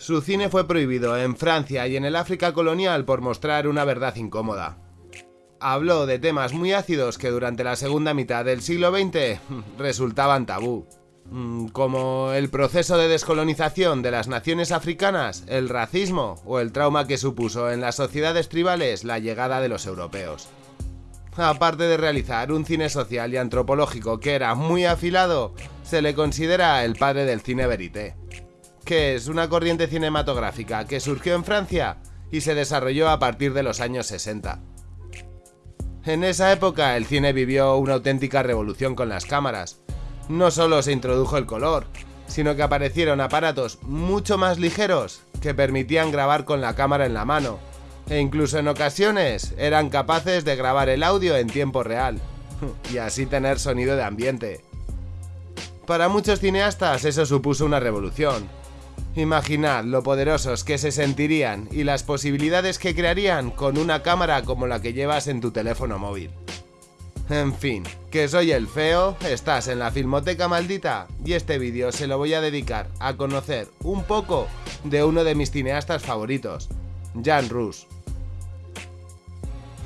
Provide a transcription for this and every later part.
Su cine fue prohibido en Francia y en el África colonial por mostrar una verdad incómoda. Habló de temas muy ácidos que durante la segunda mitad del siglo XX resultaban tabú, mm, como el proceso de descolonización de las naciones africanas, el racismo o el trauma que supuso en las sociedades tribales la llegada de los europeos. Aparte de realizar un cine social y antropológico que era muy afilado, se le considera el padre del cine verité que es una corriente cinematográfica que surgió en Francia y se desarrolló a partir de los años 60. En esa época el cine vivió una auténtica revolución con las cámaras. No solo se introdujo el color, sino que aparecieron aparatos mucho más ligeros que permitían grabar con la cámara en la mano, e incluso en ocasiones eran capaces de grabar el audio en tiempo real, y así tener sonido de ambiente. Para muchos cineastas eso supuso una revolución, Imaginad lo poderosos que se sentirían y las posibilidades que crearían con una cámara como la que llevas en tu teléfono móvil. En fin, que soy el feo, estás en la Filmoteca Maldita y este vídeo se lo voy a dedicar a conocer un poco de uno de mis cineastas favoritos, Jan Rus.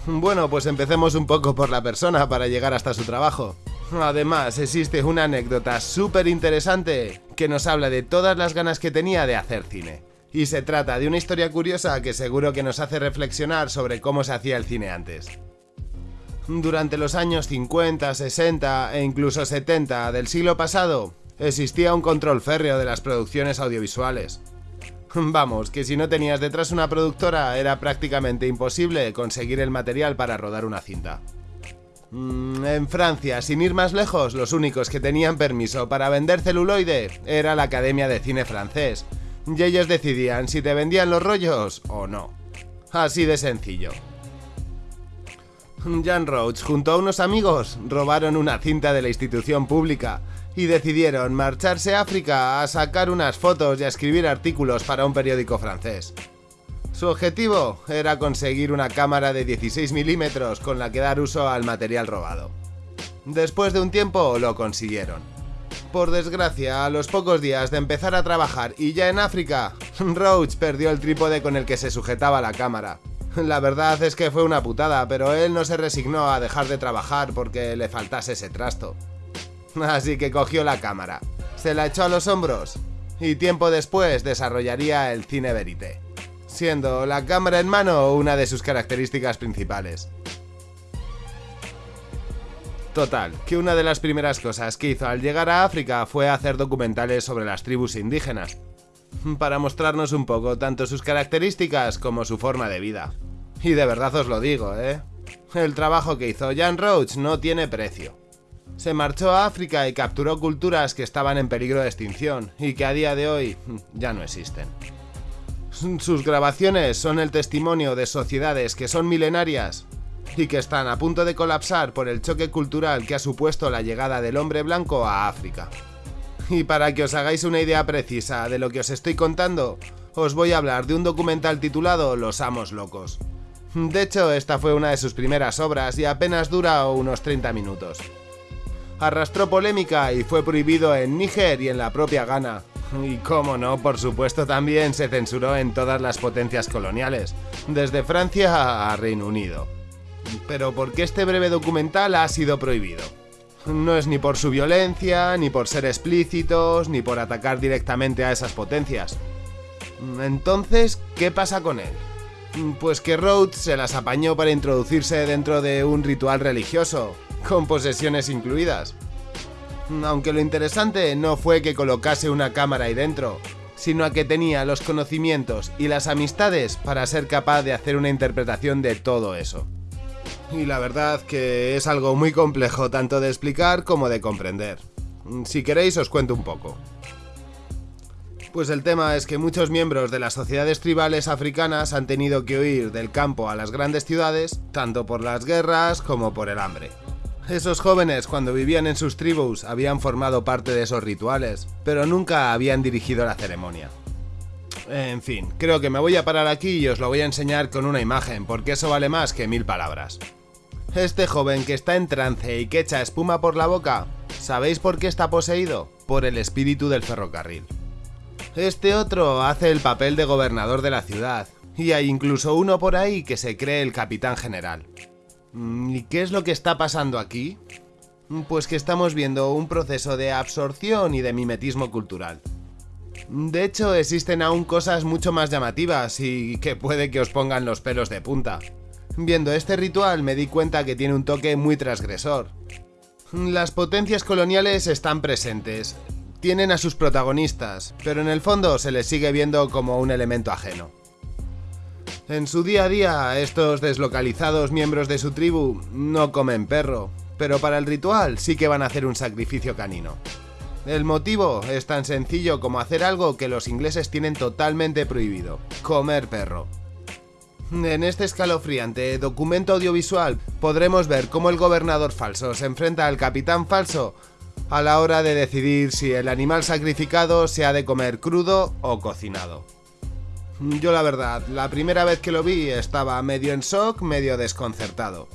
Bueno, pues empecemos un poco por la persona para llegar hasta su trabajo. Además, existe una anécdota súper interesante que nos habla de todas las ganas que tenía de hacer cine. Y se trata de una historia curiosa que seguro que nos hace reflexionar sobre cómo se hacía el cine antes. Durante los años 50, 60 e incluso 70 del siglo pasado, existía un control férreo de las producciones audiovisuales. Vamos, que si no tenías detrás una productora era prácticamente imposible conseguir el material para rodar una cinta. Mm, en Francia, sin ir más lejos, los únicos que tenían permiso para vender celuloide era la Academia de Cine francés, y ellos decidían si te vendían los rollos o no. Así de sencillo. Jan Roach junto a unos amigos robaron una cinta de la institución pública y decidieron marcharse a África a sacar unas fotos y a escribir artículos para un periódico francés. Su objetivo era conseguir una cámara de 16 milímetros con la que dar uso al material robado. Después de un tiempo lo consiguieron. Por desgracia, a los pocos días de empezar a trabajar y ya en África, Roach perdió el trípode con el que se sujetaba la cámara. La verdad es que fue una putada, pero él no se resignó a dejar de trabajar porque le faltase ese trasto. Así que cogió la cámara, se la echó a los hombros y tiempo después desarrollaría el cine verité siendo la cámara en mano una de sus características principales. Total, que una de las primeras cosas que hizo al llegar a África fue hacer documentales sobre las tribus indígenas, para mostrarnos un poco tanto sus características como su forma de vida. Y de verdad os lo digo, ¿eh? El trabajo que hizo Jan Roach no tiene precio. Se marchó a África y capturó culturas que estaban en peligro de extinción y que a día de hoy ya no existen. Sus grabaciones son el testimonio de sociedades que son milenarias y que están a punto de colapsar por el choque cultural que ha supuesto la llegada del hombre blanco a África. Y para que os hagáis una idea precisa de lo que os estoy contando, os voy a hablar de un documental titulado Los Amos Locos. De hecho, esta fue una de sus primeras obras y apenas dura unos 30 minutos. Arrastró polémica y fue prohibido en Níger y en la propia Ghana, y cómo no, por supuesto también se censuró en todas las potencias coloniales, desde Francia a Reino Unido. Pero ¿por qué este breve documental ha sido prohibido? No es ni por su violencia, ni por ser explícitos, ni por atacar directamente a esas potencias. Entonces, ¿qué pasa con él? Pues que Rhodes se las apañó para introducirse dentro de un ritual religioso, con posesiones incluidas. Aunque lo interesante no fue que colocase una cámara ahí dentro, sino a que tenía los conocimientos y las amistades para ser capaz de hacer una interpretación de todo eso. Y la verdad que es algo muy complejo tanto de explicar como de comprender. Si queréis os cuento un poco. Pues el tema es que muchos miembros de las sociedades tribales africanas han tenido que huir del campo a las grandes ciudades, tanto por las guerras como por el hambre. Esos jóvenes cuando vivían en sus tribus habían formado parte de esos rituales, pero nunca habían dirigido la ceremonia. En fin, creo que me voy a parar aquí y os lo voy a enseñar con una imagen, porque eso vale más que mil palabras. Este joven que está en trance y que echa espuma por la boca, ¿sabéis por qué está poseído? Por el espíritu del ferrocarril. Este otro hace el papel de gobernador de la ciudad, y hay incluso uno por ahí que se cree el capitán general. Mm, ¿Y qué es lo que está pasando aquí? Pues que estamos viendo un proceso de absorción y de mimetismo cultural. De hecho, existen aún cosas mucho más llamativas y que puede que os pongan los pelos de punta. Viendo este ritual me di cuenta que tiene un toque muy transgresor. Las potencias coloniales están presentes, tienen a sus protagonistas, pero en el fondo se les sigue viendo como un elemento ajeno. En su día a día, estos deslocalizados miembros de su tribu no comen perro, pero para el ritual sí que van a hacer un sacrificio canino. El motivo es tan sencillo como hacer algo que los ingleses tienen totalmente prohibido, comer perro. En este escalofriante documento audiovisual podremos ver cómo el gobernador falso se enfrenta al capitán falso a la hora de decidir si el animal sacrificado se ha de comer crudo o cocinado. Yo la verdad, la primera vez que lo vi estaba medio en shock, medio desconcertado.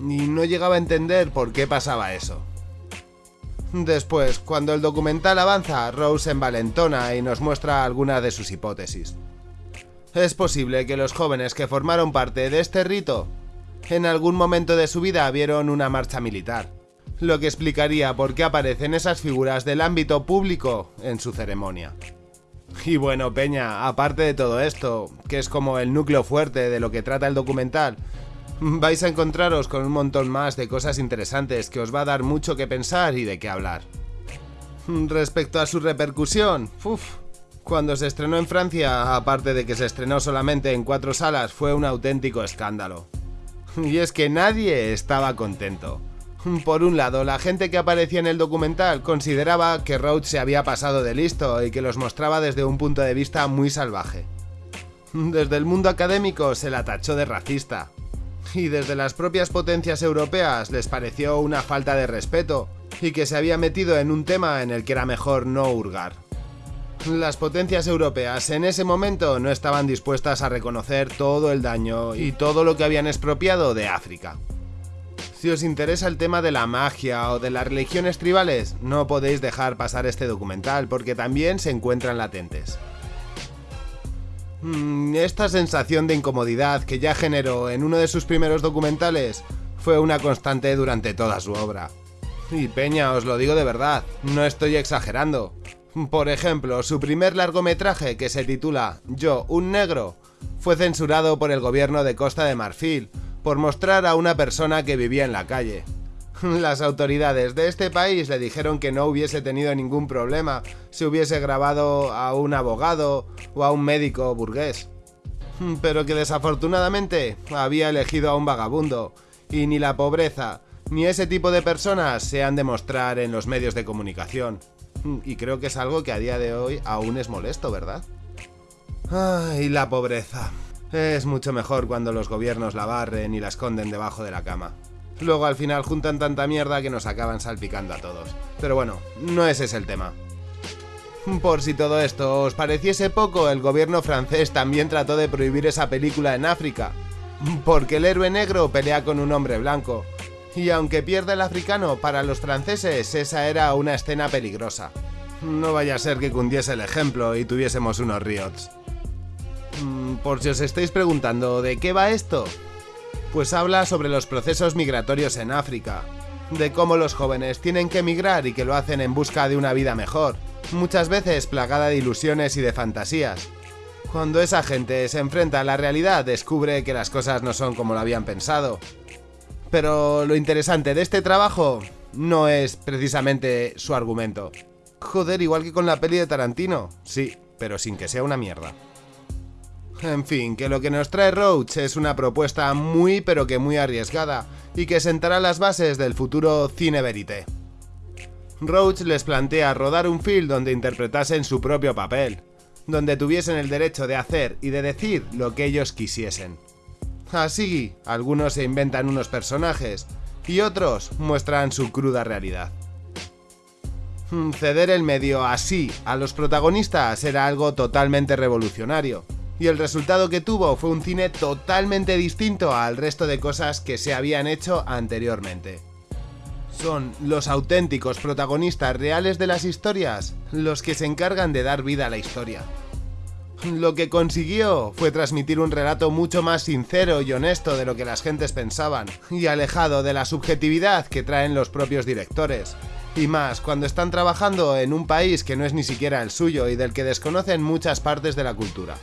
Y no llegaba a entender por qué pasaba eso. Después, cuando el documental avanza, Rose envalentona y nos muestra algunas de sus hipótesis. Es posible que los jóvenes que formaron parte de este rito en algún momento de su vida vieron una marcha militar, lo que explicaría por qué aparecen esas figuras del ámbito público en su ceremonia. Y bueno, Peña, aparte de todo esto, que es como el núcleo fuerte de lo que trata el documental, vais a encontraros con un montón más de cosas interesantes que os va a dar mucho que pensar y de qué hablar. Respecto a su repercusión, uff, cuando se estrenó en Francia, aparte de que se estrenó solamente en cuatro salas, fue un auténtico escándalo. Y es que nadie estaba contento. Por un lado, la gente que aparecía en el documental consideraba que Roach se había pasado de listo y que los mostraba desde un punto de vista muy salvaje. Desde el mundo académico se la tachó de racista. Y desde las propias potencias europeas les pareció una falta de respeto y que se había metido en un tema en el que era mejor no hurgar. Las potencias europeas en ese momento no estaban dispuestas a reconocer todo el daño y todo lo que habían expropiado de África. Si os interesa el tema de la magia o de las religiones tribales, no podéis dejar pasar este documental porque también se encuentran latentes. Mm, esta sensación de incomodidad que ya generó en uno de sus primeros documentales fue una constante durante toda su obra. Y Peña, os lo digo de verdad, no estoy exagerando. Por ejemplo, su primer largometraje, que se titula Yo, un negro, fue censurado por el gobierno de Costa de Marfil por mostrar a una persona que vivía en la calle. Las autoridades de este país le dijeron que no hubiese tenido ningún problema si hubiese grabado a un abogado o a un médico burgués. Pero que desafortunadamente había elegido a un vagabundo, y ni la pobreza ni ese tipo de personas se han de mostrar en los medios de comunicación. Y creo que es algo que a día de hoy aún es molesto, ¿verdad? Ay, la pobreza. Es mucho mejor cuando los gobiernos la barren y la esconden debajo de la cama. Luego al final juntan tanta mierda que nos acaban salpicando a todos. Pero bueno, no ese es el tema. Por si todo esto os pareciese poco, el gobierno francés también trató de prohibir esa película en África. Porque el héroe negro pelea con un hombre blanco. Y aunque pierda el africano, para los franceses esa era una escena peligrosa. No vaya a ser que cundiese el ejemplo y tuviésemos unos riots. Por si os estáis preguntando de qué va esto, pues habla sobre los procesos migratorios en África, de cómo los jóvenes tienen que emigrar y que lo hacen en busca de una vida mejor, muchas veces plagada de ilusiones y de fantasías. Cuando esa gente se enfrenta a la realidad descubre que las cosas no son como lo habían pensado. Pero lo interesante de este trabajo no es precisamente su argumento. Joder, igual que con la peli de Tarantino, sí, pero sin que sea una mierda. En fin, que lo que nos trae Roach es una propuesta muy pero que muy arriesgada y que sentará las bases del futuro cine verité. Roach les plantea rodar un film donde interpretasen su propio papel, donde tuviesen el derecho de hacer y de decir lo que ellos quisiesen. Así, algunos se inventan unos personajes y otros muestran su cruda realidad. Ceder el medio así a los protagonistas era algo totalmente revolucionario, y el resultado que tuvo fue un cine totalmente distinto al resto de cosas que se habían hecho anteriormente. Son los auténticos protagonistas reales de las historias los que se encargan de dar vida a la historia. Lo que consiguió fue transmitir un relato mucho más sincero y honesto de lo que las gentes pensaban, y alejado de la subjetividad que traen los propios directores. Y más cuando están trabajando en un país que no es ni siquiera el suyo y del que desconocen muchas partes de la cultura.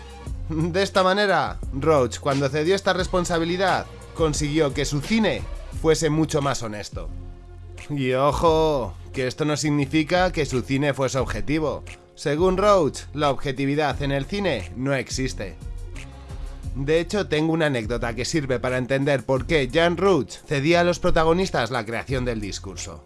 De esta manera, Roach, cuando cedió esta responsabilidad, consiguió que su cine fuese mucho más honesto. Y ojo, que esto no significa que su cine fuese objetivo. Según Roach, la objetividad en el cine no existe. De hecho, tengo una anécdota que sirve para entender por qué Jan Roach cedía a los protagonistas la creación del discurso.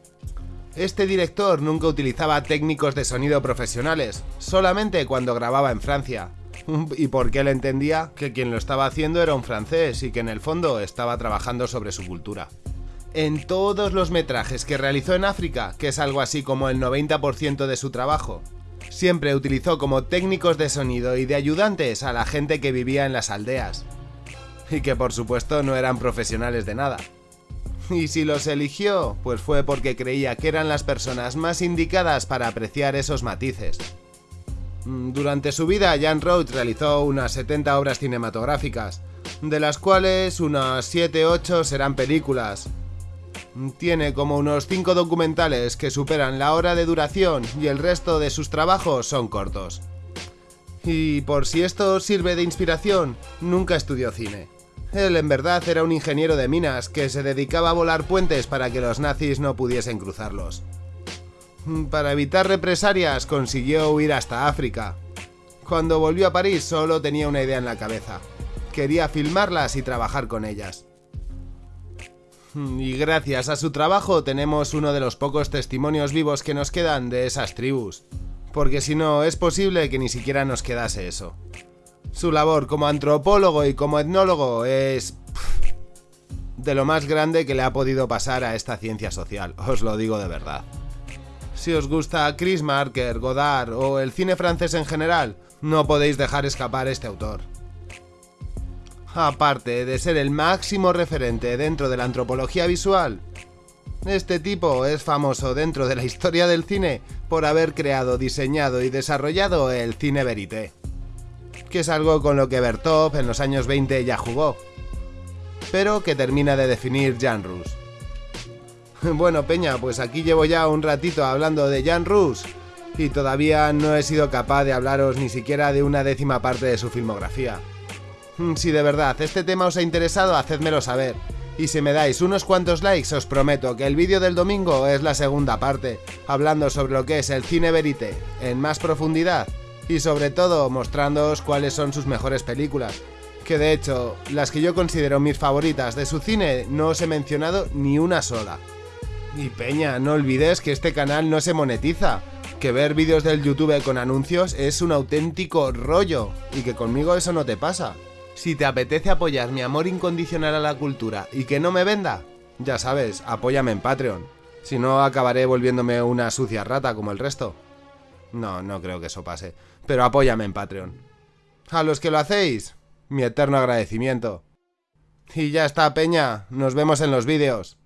Este director nunca utilizaba técnicos de sonido profesionales, solamente cuando grababa en Francia. Y porque él entendía que quien lo estaba haciendo era un francés y que en el fondo estaba trabajando sobre su cultura. En todos los metrajes que realizó en África, que es algo así como el 90% de su trabajo, siempre utilizó como técnicos de sonido y de ayudantes a la gente que vivía en las aldeas. Y que por supuesto no eran profesionales de nada. Y si los eligió, pues fue porque creía que eran las personas más indicadas para apreciar esos matices. Mm, durante su vida, Jan Roach realizó unas 70 obras cinematográficas, de las cuales unas 7-8 serán películas. Tiene como unos 5 documentales que superan la hora de duración y el resto de sus trabajos son cortos. Y por si esto sirve de inspiración, nunca estudió cine. Él en verdad era un ingeniero de minas que se dedicaba a volar puentes para que los nazis no pudiesen cruzarlos. Para evitar represalias consiguió huir hasta África. Cuando volvió a París solo tenía una idea en la cabeza. Quería filmarlas y trabajar con ellas. Y gracias a su trabajo tenemos uno de los pocos testimonios vivos que nos quedan de esas tribus. Porque si no, es posible que ni siquiera nos quedase eso. Su labor como antropólogo y como etnólogo es... de lo más grande que le ha podido pasar a esta ciencia social, os lo digo de verdad. Si os gusta Chris Marker, Godard o el cine francés en general, no podéis dejar escapar este autor. Aparte de ser el máximo referente dentro de la antropología visual, este tipo es famoso dentro de la historia del cine por haber creado, diseñado y desarrollado el cine verité que es algo con lo que Bertov en los años 20 ya jugó, pero que termina de definir Jan. Bueno, Peña, pues aquí llevo ya un ratito hablando de Jan Rus y todavía no he sido capaz de hablaros ni siquiera de una décima parte de su filmografía. Hmm, si de verdad este tema os ha interesado, hacedmelo saber. Y si me dais unos cuantos likes, os prometo que el vídeo del domingo es la segunda parte, hablando sobre lo que es el cine verite en más profundidad y sobre todo mostrándoos cuáles son sus mejores películas. Que de hecho, las que yo considero mis favoritas de su cine no os he mencionado ni una sola. Y Peña, no olvides que este canal no se monetiza, que ver vídeos del YouTube con anuncios es un auténtico rollo, y que conmigo eso no te pasa. Si te apetece apoyar mi amor incondicional a la cultura y que no me venda, ya sabes, apóyame en Patreon. Si no, acabaré volviéndome una sucia rata como el resto. No, no creo que eso pase. Pero apóyame en Patreon. A los que lo hacéis, mi eterno agradecimiento. Y ya está, Peña. Nos vemos en los vídeos.